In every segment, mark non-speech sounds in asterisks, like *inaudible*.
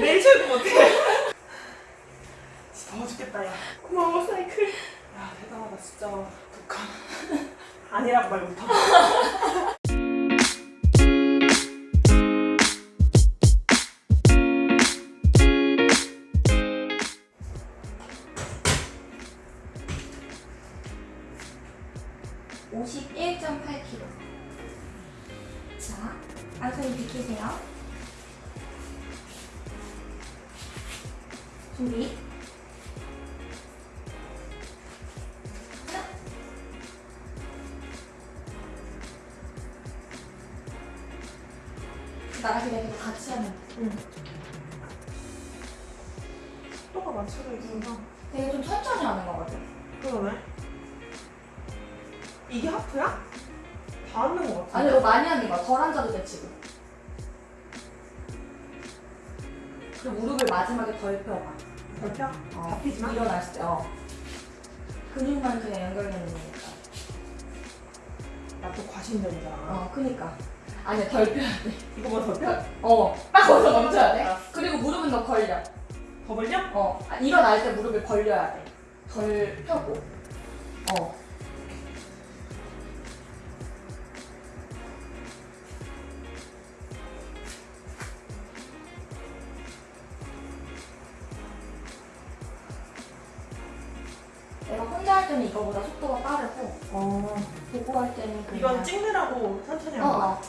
내일 출근 못해. 진짜 더워 죽겠다 야. 고마워 사이클. 야 대단하다 진짜 북한. *laughs* 아니라고 말 못하고. 일어났을 때, 어. 근육만 그냥 연결되는 거니까. 나 또 과신전이잖아. 어, 그니까. 아니야, 덜 펴야 돼. 이거보다 더 펴? 어, 딱 거기서 멈춰야 돼. 알았어. 그리고 무릎은 더 걸려. 더 벌려? 어, 아, 일어날 때 무릎을 벌려야 돼. 덜 펴고. 어. 이거보다 속도가 빠르고 어. 보고 할 때는 그냥 이건 찍느라고 천천히 어, 한 거야. 어.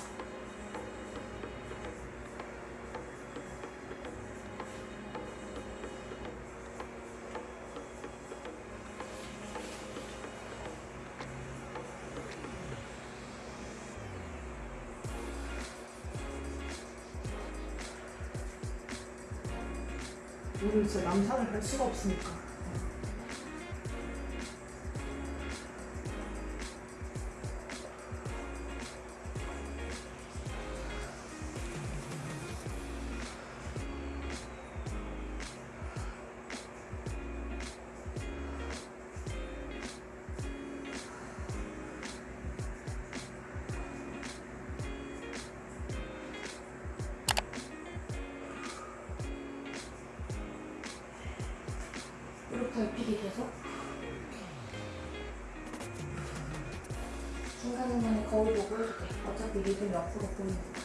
오늘 진짜 남산을 갈 수가 없으니까. 어차피 리듬 옆으로 보이니까.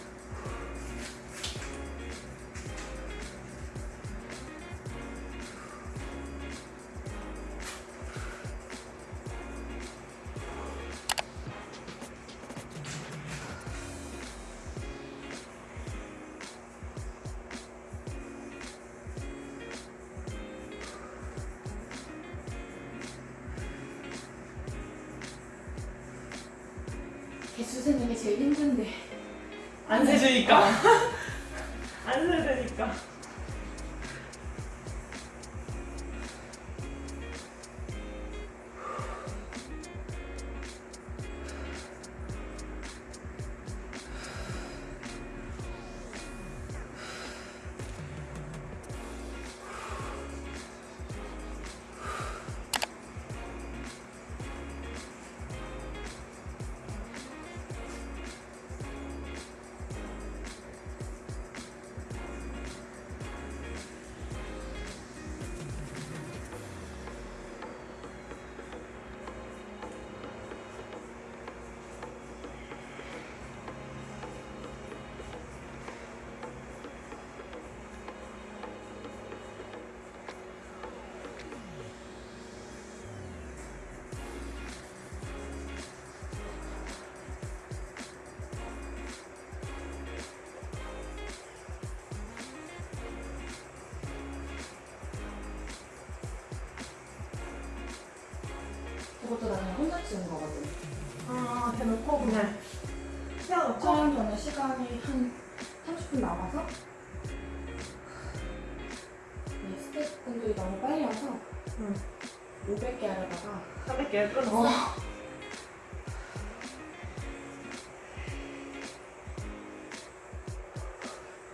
그것도 나는 혼자 치는 거거든. 아, 대놓고 그냥 세워놓고. 촬영 전에 시간이 한 30분 남아서 네, 스태프분들이 너무 빨리 와서 응. 500개 하려다가 300개 끊었어. 어.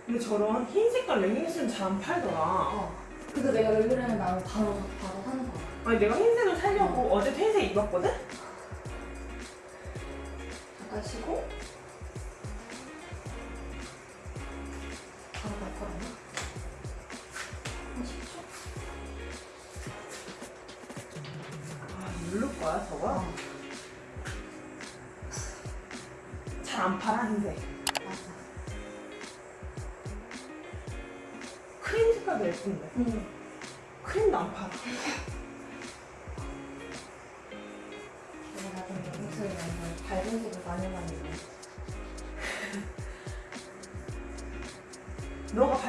근데 저런 흰 색깔 레깅스는 잘 안 팔더라. 어. 그래서 내가 왜 그러냐면 나는 바로 바로 사는 거야. 아니 내가 흰색 하려고 어제 회색 입었거든? 잠깐 쉬고 바로 갈 거라나? 한 10초? 아 누를 거야 저거? 어. 잘안 팔아 흰색 맞아 크림 색깔도 예쁜데 응. 크림도 안 팔아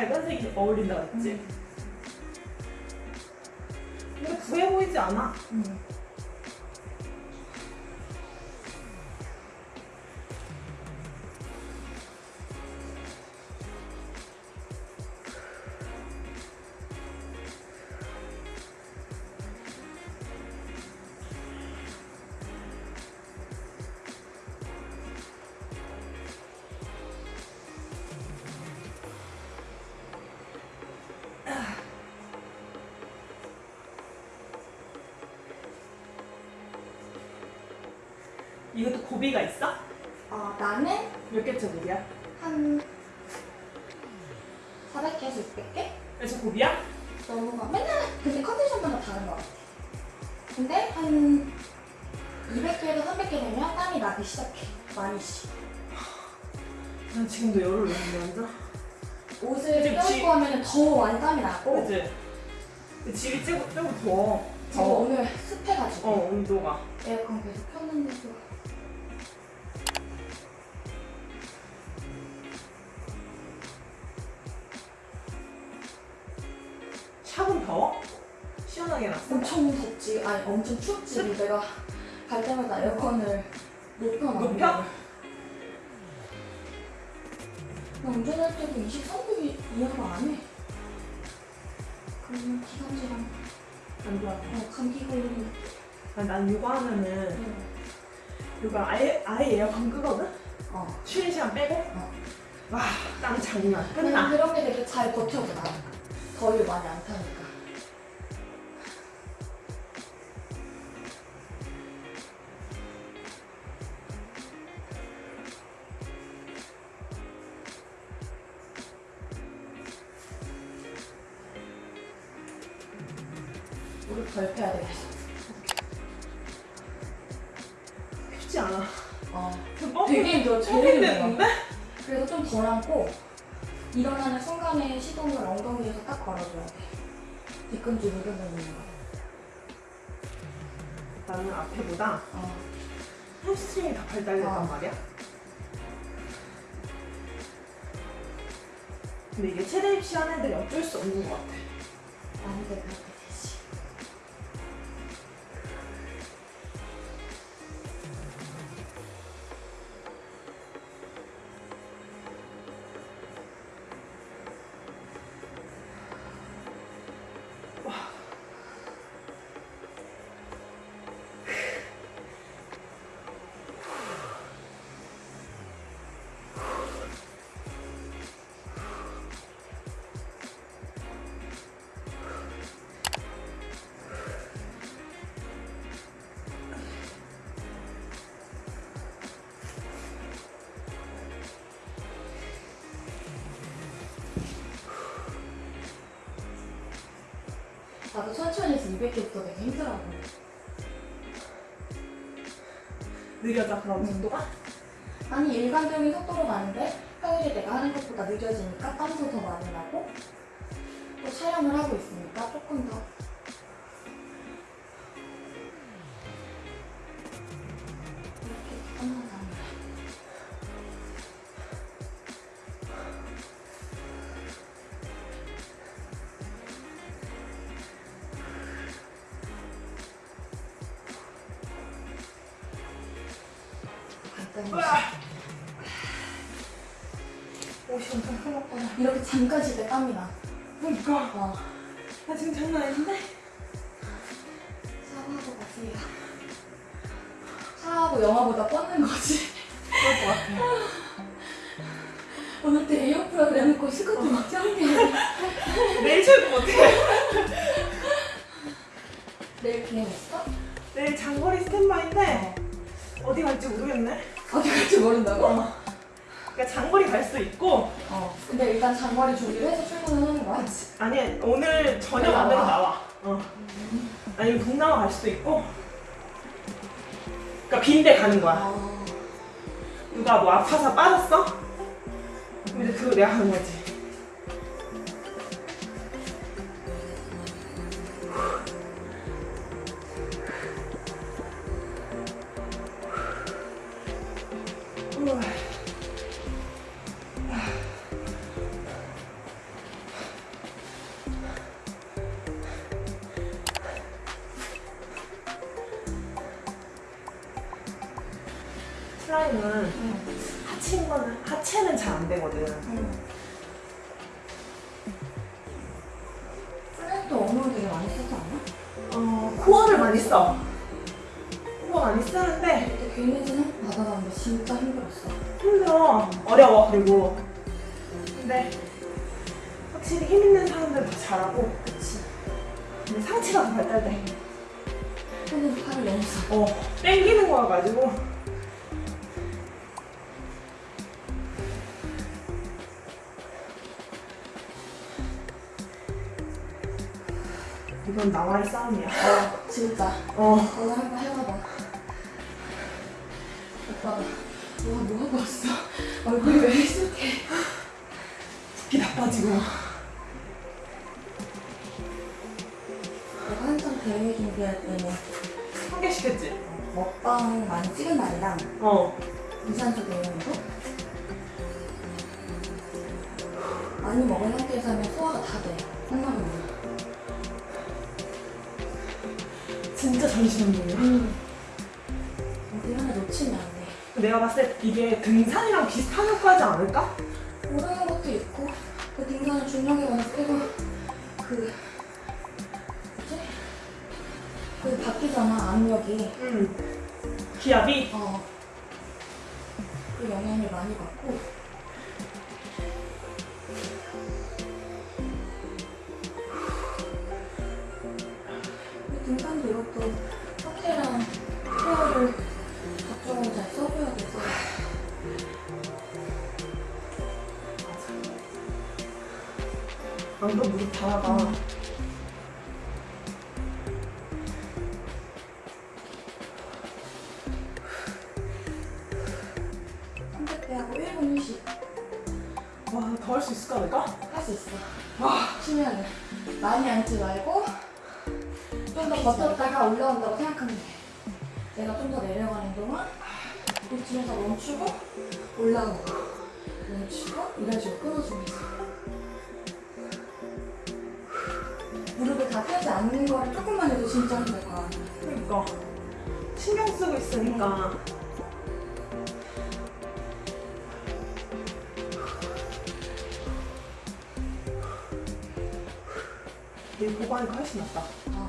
너가 밝은 색이 어울린다고 했지? 응. 근데 부해 보이지 않아. 응. 이것도 고비가 있어? 어, 나는 몇 개째 고비야? 한 400개에서 600개? 그래서 고비야? 너무 막 맨날 근데 컨디션마다 다른 것 같아. 근데 한 200개에서 300개 되면 땀이 나기 시작해. 많이씩. 난 지금도 열을 내는데 완전. 옷을. 껴입고 하면 더 많이 땀이 나고 그치? 집이 조금, 조금 더워. 지금 더워. 오늘 습해가지고 어, 온도가. 에어컨 계속 켰는데도 엄청 덥지 아니 엄청 춥지 내가 갈 때마다 에어컨을 높여놔 높여? 나 운전할 때도 23도 이하가 안해 그러면 기관지랑 안 좋아. 어, 감기 걸리는 아, 난 육아하면은, 응. 육아 아예, 아예 에어컨 끄거든? 어. 쉬는 시간 빼고? 어. 와, 땀 장난. 끝나. 그런 게 되게 잘 버텨줘 나 더위를 많이 안 타니까 덜 패야 되겠어 쉽지 않아. 어. 어, 되게 뻥 힘들어 됐는데? 그래서 좀 덜 안고 일어나는 순간에 시동을 엉덩이에서 딱 걸어줘야 돼 뒤꿈치 누르는 거 나는 앞에보다 어. 햄스트링이 더 발달됐단 어. 말이야. 근데 이게 체대 입시한 애들이 어쩔 수 없는 것 같아. 그 나도 천천히 해서 200개부터 되게 힘들어하고 느려져 그럼 음. 속도가? 아니 일반적인 속도로 가는데 평일에 내가 하는 것보다 늦어지니까 땀도 더 많이 나고 또 촬영을 하고 있으니까 조금 더 내일 출근 어떡해? *laughs* 내일 비행 있어? 내일 장거리 스탠바인데 어 디 갈지 모르겠네. 어디 갈지 모른다고? 어. 그러니까 장거리 갈 수도 있고 어. 근데 일단 장거리 준비를 해서 출근을 하는 거야? 아니 오늘 저녁 안되면 나와. 어. 아니면 동남아 갈 수도 있고 그러니까 빈대 가는 거야. 아, 누가 뭐 아파서 빠졌어? 근데 그거 내가 하는 거지. 확실히 힘 있는 사람들 더 잘하고. 그치. 근데 상체가 더 발달돼. 근데 팔이 너무 써. 어 땡기는 거야 가지고. 이건 나와의 싸움이야. 어, 진짜. 어. 오늘 한번 해봐봐. 오빠가 뭐, 뭐 하고 왔어? 얼굴이 왜 익숙해? 붓기 나빠지고. 대회 준비할 때는 한 개씩 했지? 먹방 많이 찍은 날이랑 어. 유산소 대회도 많이 먹은 상태에서 하면 소화가 다 돼. 한나면 진짜 정신없네. 음. 어디 하나 놓치면 안 돼. 내가 봤을 때 이게 등산이랑 비슷한 효과지 않을까? 모르는 것도 있고 그 등산을 중력에 가서 계속 그 바뀌잖아 압력이 응. 기압이? 어. 그 영향을 많이 받고 그 등산도 이것도 확실한 케어를 적정으로 잘 써줘야 돼서 안그 무릎 다 나가. 선 앉지 말고 좀 더 버텼다가 올라온다고 생각하면 돼. 내가 좀 더 내려가는 동안 이쯤에서 멈추고 올라오고 멈추고 이런 식으로 끊어주면 돼. 무릎을 다 펴지 않는 거를 조금만 해도 진짜 힘들 거야. 그러니까. 신경 쓰고 있으니까. 얘 보고 하니까 훨씬 낫다.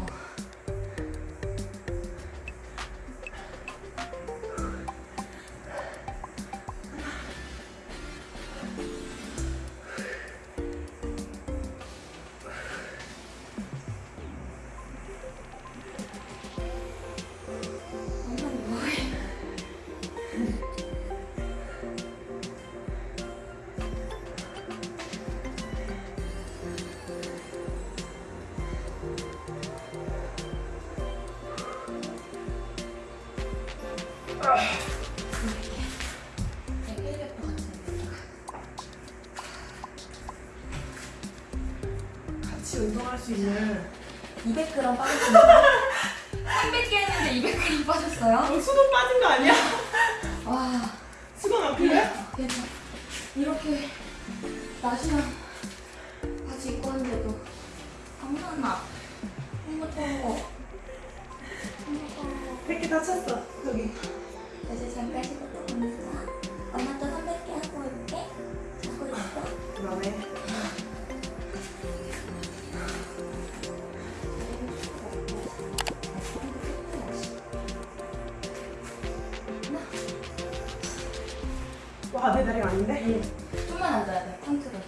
와, 내 다리가 아닌데? 좀만 앉아야 돼, 컨트롤.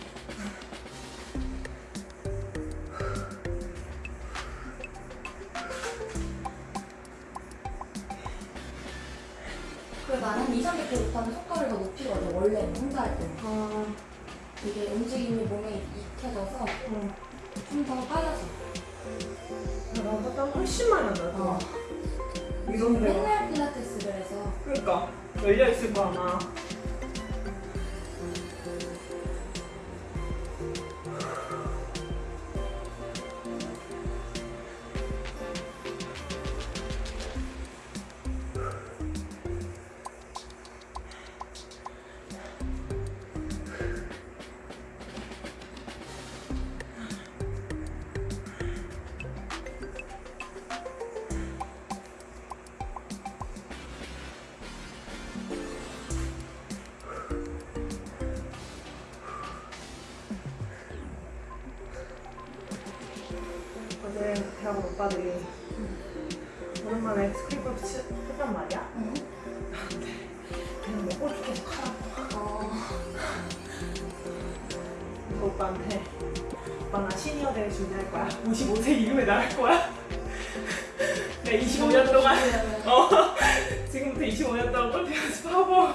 그 나는 2, 300km부터는 속도를 더 높이거든, 원래는 혼자 할 때는. 아, 이게 움직임이 몸에 익혀져서 어. 좀더 빨라져. 나보다 훨씬 많이 안 나도. 어. 이런 데가. 맨날 필라테스를 해서 그러니까 열려 있을 거 아마. 준비할 거야. 55세 이후에 나갈 거야. *laughs* 내 25년 동안 어 *laughs* 지금부터 25년 동안 골프 연습하고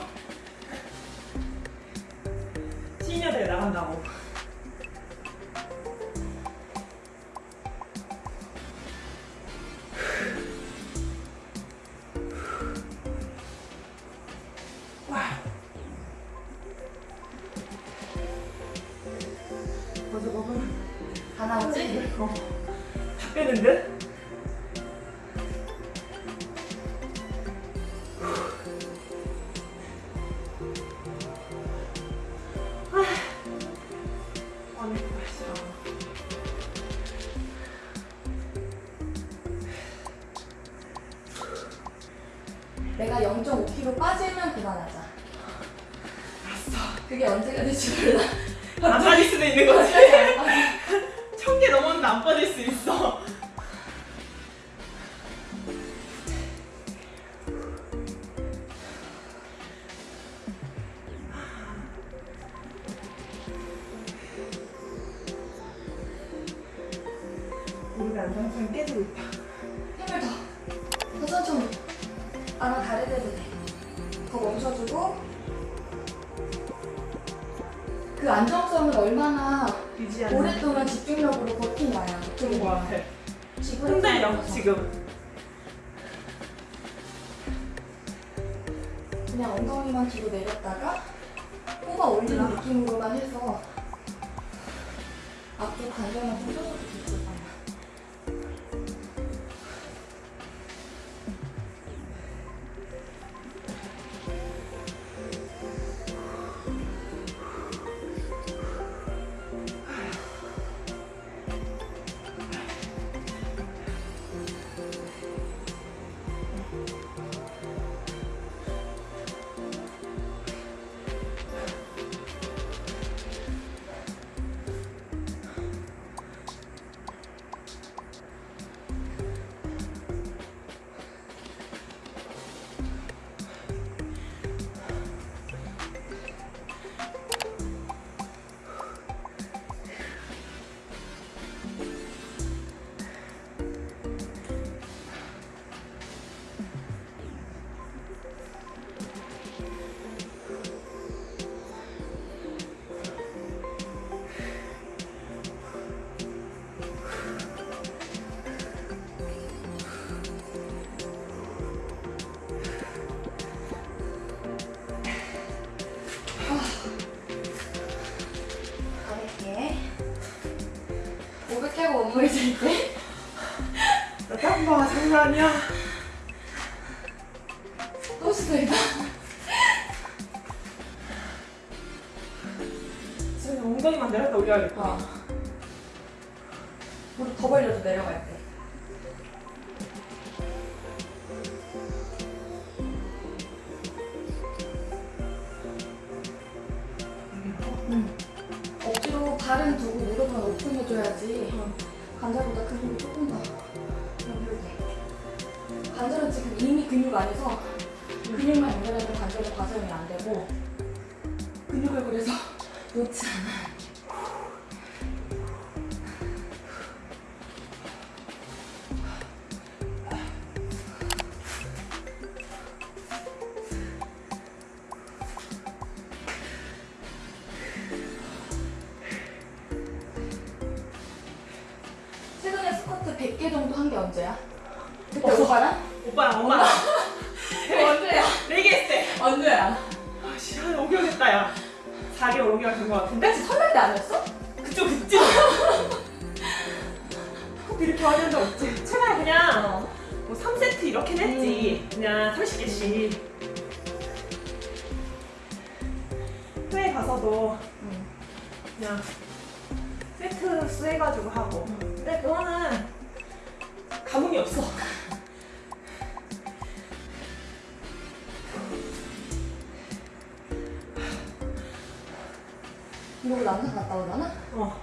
안정성 깨지고 있다. 힘을 더. 더 천천히. 아나 다리 대도 돼. 더 멈춰주고. 그 안정성을 얼마나 유지하는 오랫동안 집중력으로 버티냐야. 그런 거 같아. 흔들려. 지금. 장난 아니야. 또 시도해봐 지금 엉덩이만 내렸다 올려야겠다. 어. 무릎 더 벌려도 내려갈 때 응. 억지로 발은 두고 무릎은 오픈해줘야지 관절보다 근육이 조금 더 연결돼 관절은 지금 이미 근육 안에서 근육만 연결해도 관절은 과정이 안 되고 근육을 그래서 놓지 않아 최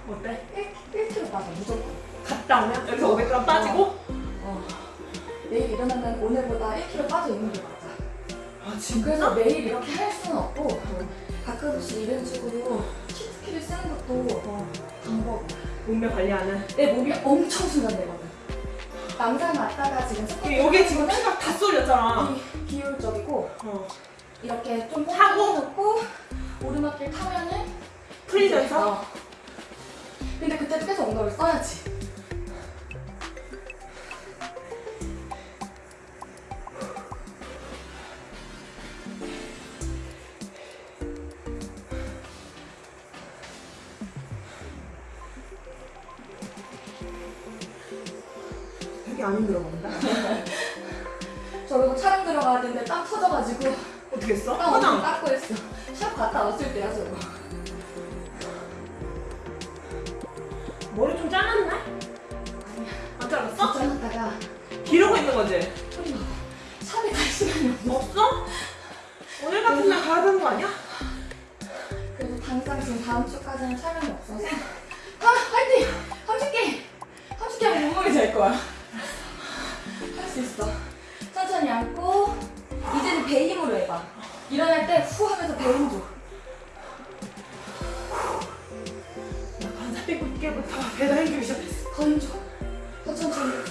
어 어때? 1, 1kg 빠져 무조건 갔다 오면 여기서 500g 빠지고. 어. 내일 일어나면 오늘보다 1kg 빠져 있는 게 맞아 아 그래서 매일 이렇게 할 수는 없고 가끔씩 이런 식으로 치트키를 쓰는 것도 어, 방법이야 몸매 관리하는. 내 몸이 엄청 순간되거든 남산 갔다가 지금 여기 지금 피가 다 쏠렸잖아. 비효율적이고 어. 이렇게 좀 하고? 놓고 오르막길 타면은 프리전서? 어. 근데 그때도 계속 엉덩이를 써야지 되게 안 힘들어 보인다. *laughs* 저기도 촬영 들어가야 되는데 땀 터져가지고 어떻게 했어? 땀 화장. 닦고 했어 샵 갔다 왔을 때야 저거 머리 좀 잘랐나? 아니야 안 잘랐어? 잘랐다가 기르고 있는 거지? 샵에 갈 시간이 없어 없어? 오늘 같은 날 가야 되는 거 아니야? 그래서 당장 지금 다음 주까지는 촬영이 없어서 아 화이팅! 30개! 30개 하면 몸무게 잴 거야 할 수 있어 천천히 앉고 이제는 배 힘으로 해봐 일어날 때 후 하면서 배힘 줘. 배달 시작했어. 더힘 줘. 더 천천히.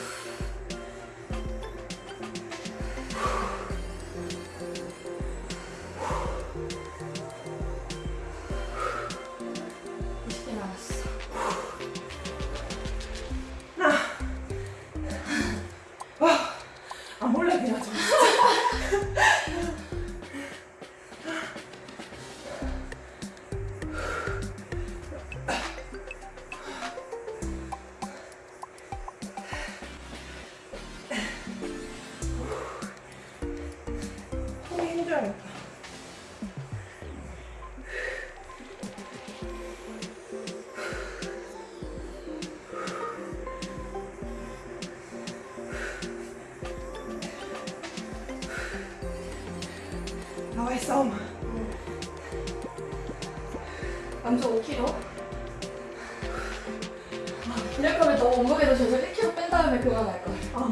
남자 5kg 이럴 거면 너 몸무게도 저거 1kg 뺀 다음에 그만할 거야. 아,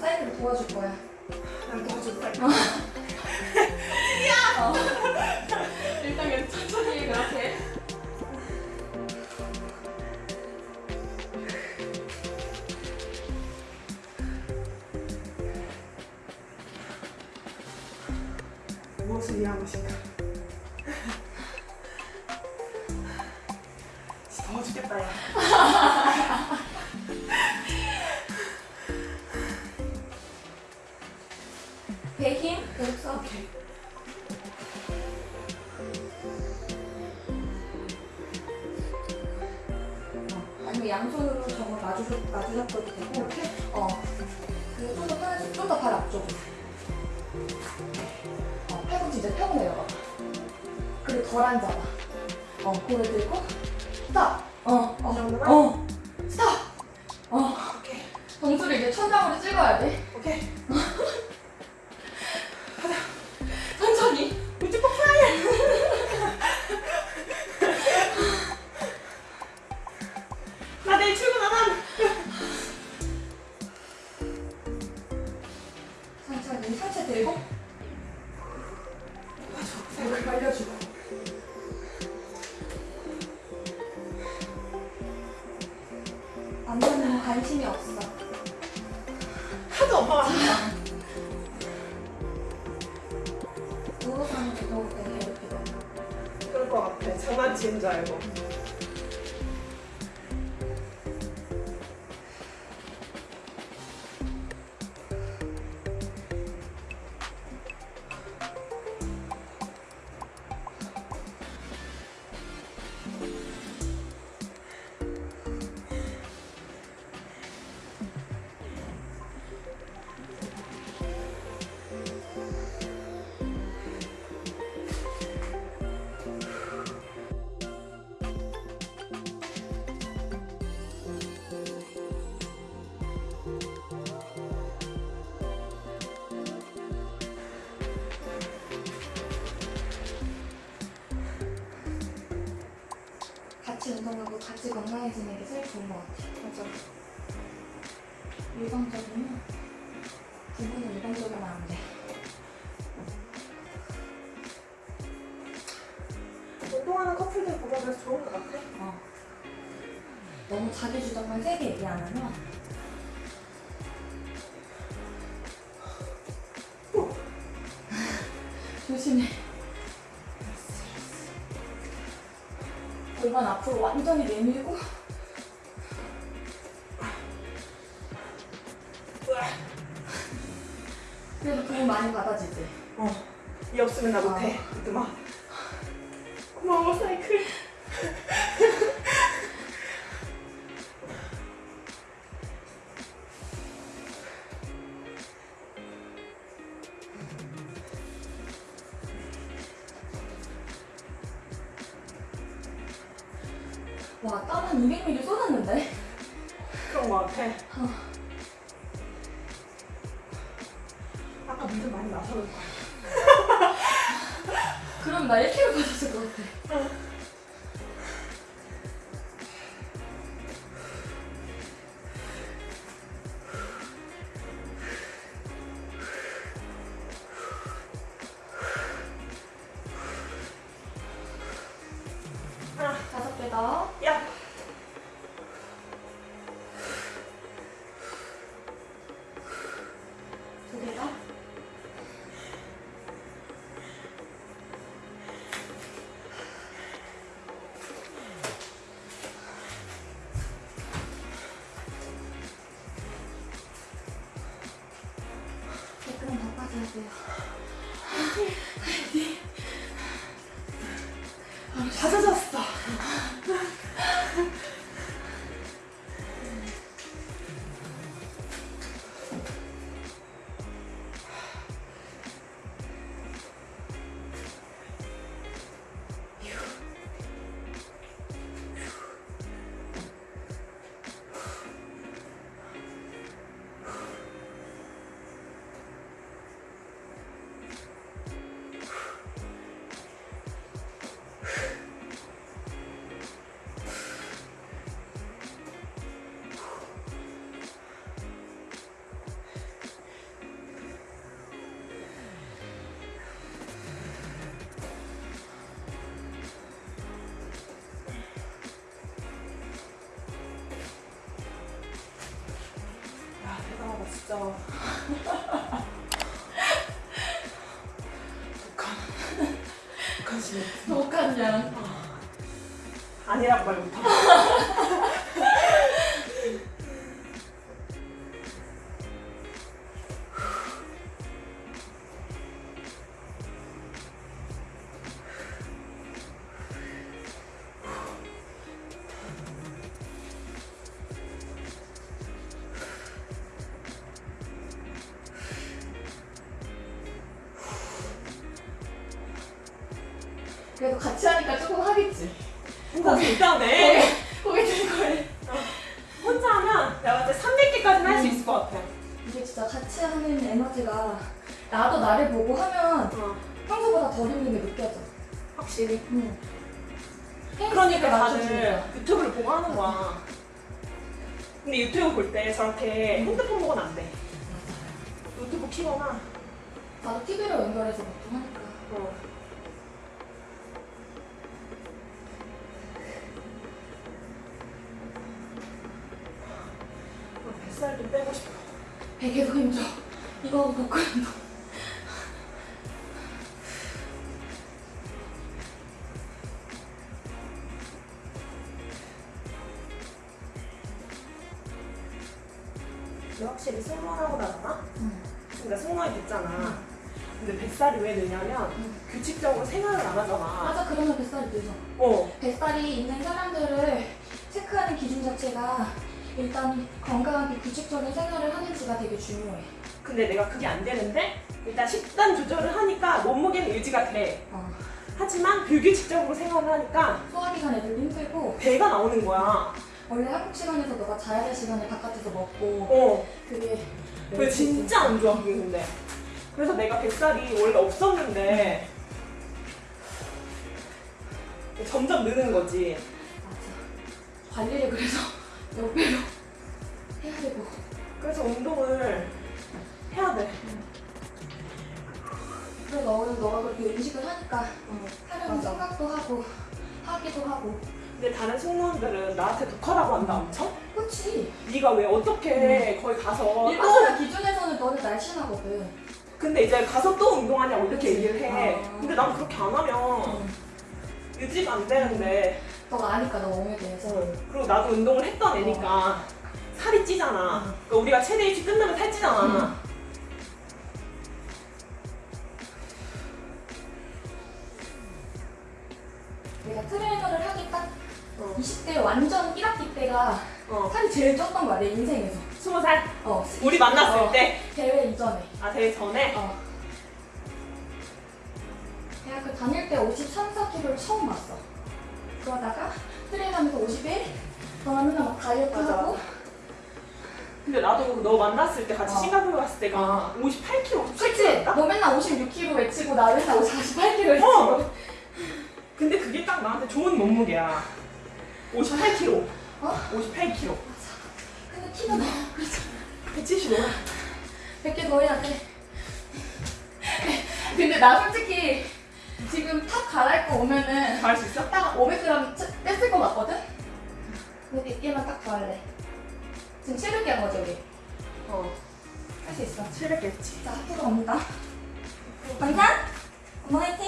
사이드로 도와줄 거야. 같이 운동하고 같이 건강해지는 게 제일 좋은 것 같아요. 맞아. 일방적이면 기분은 일방적이면 안 돼. 운동하는 커플들 보면 좋을 것 같아. 어. 너무 자기 주장만 세게 얘기 안 하면 완전히 메밀고 그럼 나 1kg 빠졌을 것 같아. 어. 없죠. 독한 독한 양. 아, 아니란 말 못하고. 같이 하는 에너지가 나도 나를 보고 하면 어, 평소보다 덜 힘든 게 느껴져. 확실히. 응. 그러니까 다들. 유튜브를 보고 하는 거야. 근데 유튜브 볼 때 저렇게 핸드폰 보고는 안 돼. 노트북 키거나 나도 TV로 연결해서 보통 하니까. 어. 어, 뱃살 좀 빼고 싶어. 베개도 힘줘. 이거 하고 복근도. 근데 확실히 승무원하고 나잖아? 응. 그러니까 승무원이 됐잖아. 근데 뱃살이 왜 느냐면 응. 규칙적으로 생활을 안 하잖아. 맞아, 그러면 뱃살이 늘죠. 어. 뱃살이 있는 사람들을 체크하는 기준 자체가 일단 건강하게 규칙적인 생활을 하는지가 되게 중요해. 근데 내가 그게 안 되는데 일단 식단 조절을 하니까 몸무게는 유지가 돼. 어. 하지만 불규칙적으로 생활을 하니까 소화기관 애들도 힘들고 배가 나오는 거야. 원래 한국 시간에서 너가 자야 될 시간에 바깥에서 먹고 어. 그게 그게 진짜 안 좋아 그게 근데. 그래서 내가 뱃살이 원래 없었는데 점점 느는 거지. 맞아. 관리를 그래서 몇 배로 해야 되고 그래서 운동을 해야 돼. 그래 너 너가 그렇게 음식을 하니까 하려는 맞아. 생각도 하고 하기도 하고 근데 다른 승무원들은 나한테 독하다고 한다 엄청? 그렇지 네가 왜 어떻게 거기 가서 또 일반사 기준에서는 너는 날씬하거든 근데 이제 가서 또 운동하냐고 이렇게 그치. 얘기를 해. 아. 근데 난 그렇게 안 하면 유지가 안 되는데. 너가 아니까 너 몸에 대해서 그리고 나도 운동을 했던 애니까 살이 찌잖아. 응. 그러니까 우리가 최대 입시 끝나면 살찌잖아. 응. 내가 트레이너를 하기 딱 어. 20대 완전 1학기 때가 어. 살이 제일 쪘던 거야 내 인생에서 스무 살어 우리 만났을 어, 때. 대회 이전에 아 대회 전에. 어. 대학교 다닐 때 53, 4kg를 처음 봤어. 그러다가 트레이너하면서 51, 너는 맨날 막 다이어트 맞아. 하고 근데 나도 너 만났을 때 같이 어. 싱가포르 갔을 때가 58kg, 그치? 58kg였다. 너 맨날 56kg 외치고 나 맨날 48kg 외치고 어. 근데 그게 딱 나한테 좋은 몸무게야. 58kg. 어? 58kg. 근데 키가 너무 175. 100개 더 해야 돼. 근데 나 솔직히 지금 top 갈아입고 오면은 잘할 수 있어? 딱 500g 뺐을 것 같거든? 근데 100개만 딱 더 할래. 지금 700개 한 거지 우리? 어. 할 수 있어. 700개지. 자, 학교로 옵니다. 감사. 엄마 화이팅.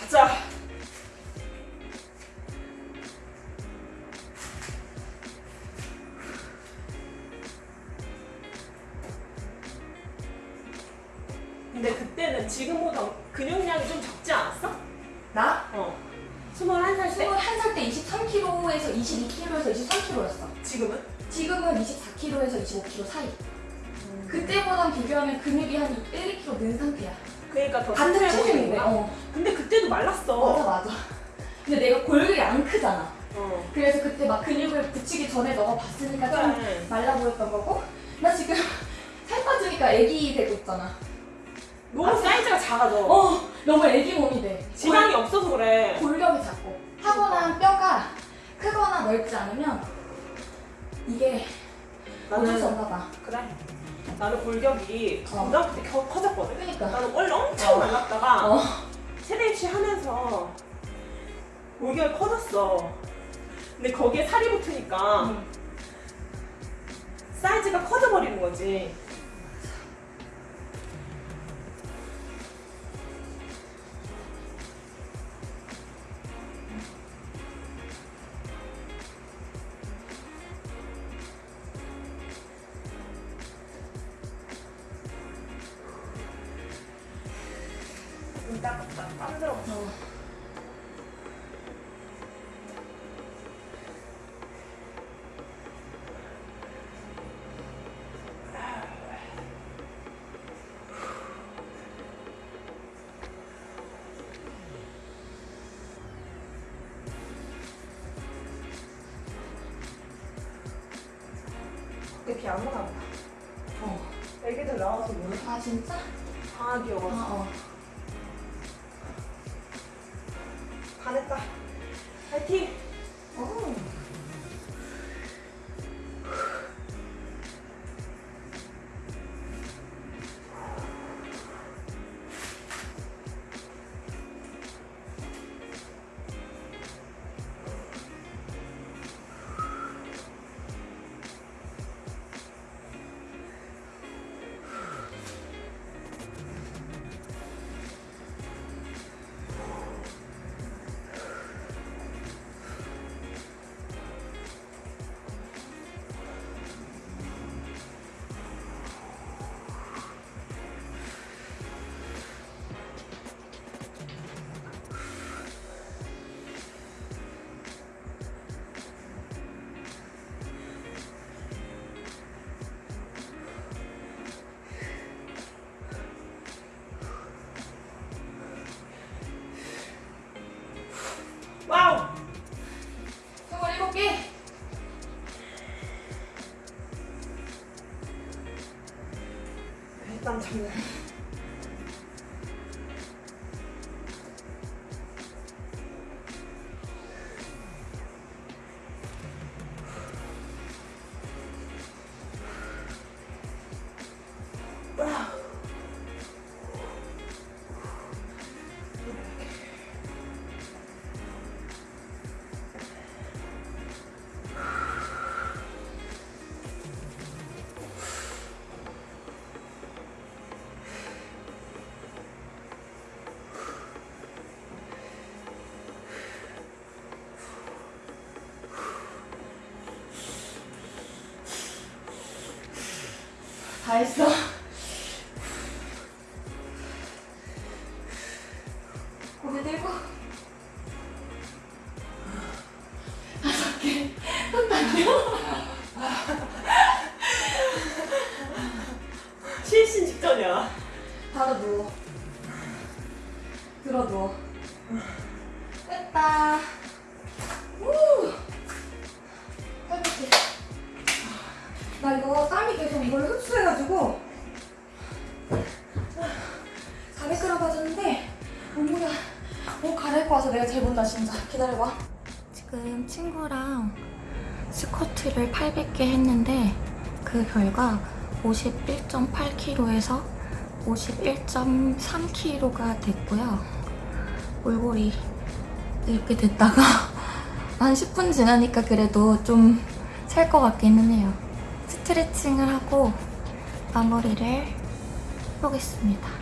가자. 근데 그때는 지금보다 근육량이 좀 적지 않았어? 나 어. 21살 때? 21살 때 23kg에서 22kg에서 23kg였어. 지금은? 지금은 24kg에서 25kg 사이. 그때보단 비교하면 근육이 한 1, 2kg 는 상태야. 그러니까 더 튼튼해 체중인데. 어. 근데 그때도 맞아 말랐어. 맞아. 근데 내가 골격이 안 크잖아. 어. 그래서 그때 막 근육을 붙이기 전에 너가 봤으니까 좀 그래. 말라 보였던 거고. 나 지금 *laughs* 살 빠지니까 애기 되고 있잖아. 너무 사이즈가 작아져. 어, 너무 애기 몸이 돼. 지방이 없어서 그래. 골격이 작고 타고난 뼈가 크거나 넓지 않으면 이게 어쩔 수 없나 봐. 그래. 나는 골격이 어. 고등학교 때 커, 커졌거든. 그러니까. 나는 원래 엄청 어. 말랐다가 어. 세대 입시 하면서 골격이 커졌어. 근데 거기에 살이 붙으니까 응. 사이즈가 커져버리는 거지. 이렇게 안 나가. 어. 애기들 나와서 모르. 아 진짜? 다 아. 어. 반했다. 파이팅. 다 했어. 고개 들고. 다섯 개. 실신 직전이야. 바로 누워. 들어 누워. 됐다. 나 이거 땀이 계속 이걸 흡수해가지고 400g 빠졌는데 몸무게 옷 갈아입고 와서 내가 제일 본다 진짜. 기다려봐. 지금 친구랑 스쿼트를 800개 했는데 그 결과 51.8kg에서 51.3kg가 됐고요. 몰골이 이렇게 됐다가 *laughs* 한 10분 지나니까 그래도 좀살것 같기는 해요. 스트레칭을 하고 마무리를 해보겠습니다.